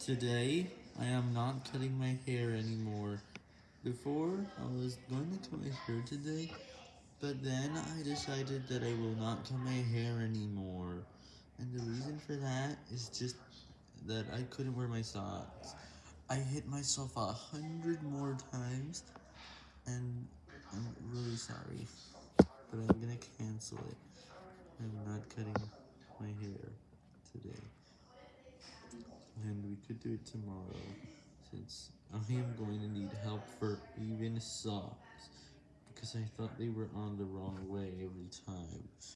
Today, I am not cutting my hair anymore. Before, I was going to cut my hair today, but then I decided that I will not cut my hair anymore. And the reason for that is just that I couldn't wear my socks. I hit myself a hundred more times, and I'm really sorry, but I'm gonna cancel it. I'm not cutting my hair today. Could do it tomorrow, since I am going to need help for even socks, because I thought they were on the wrong way.